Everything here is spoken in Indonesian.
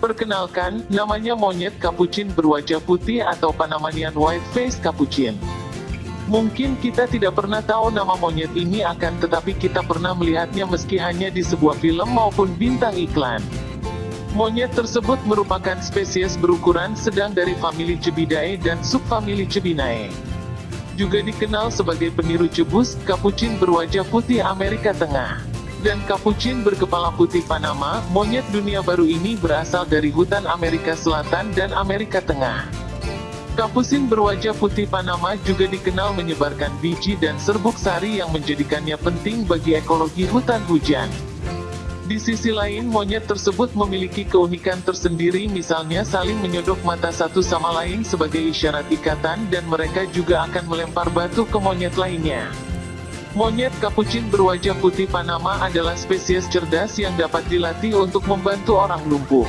Perkenalkan, namanya monyet kapucin berwajah putih atau Panamanian White Face Capuchin. Mungkin kita tidak pernah tahu nama monyet ini akan tetapi kita pernah melihatnya meski hanya di sebuah film maupun bintang iklan. Monyet tersebut merupakan spesies berukuran sedang dari famili Cebidae dan subfamili Cebinae. Juga dikenal sebagai peniru cebus, kapucin berwajah putih Amerika Tengah. Dan kapucin berkepala putih Panama, monyet dunia baru ini berasal dari hutan Amerika Selatan dan Amerika Tengah. Kapusin berwajah putih Panama juga dikenal menyebarkan biji dan serbuk sari yang menjadikannya penting bagi ekologi hutan hujan. Di sisi lain monyet tersebut memiliki keunikan tersendiri misalnya saling menyodok mata satu sama lain sebagai isyarat ikatan dan mereka juga akan melempar batu ke monyet lainnya. Monyet kapucin berwajah putih Panama adalah spesies cerdas yang dapat dilatih untuk membantu orang lumpuh.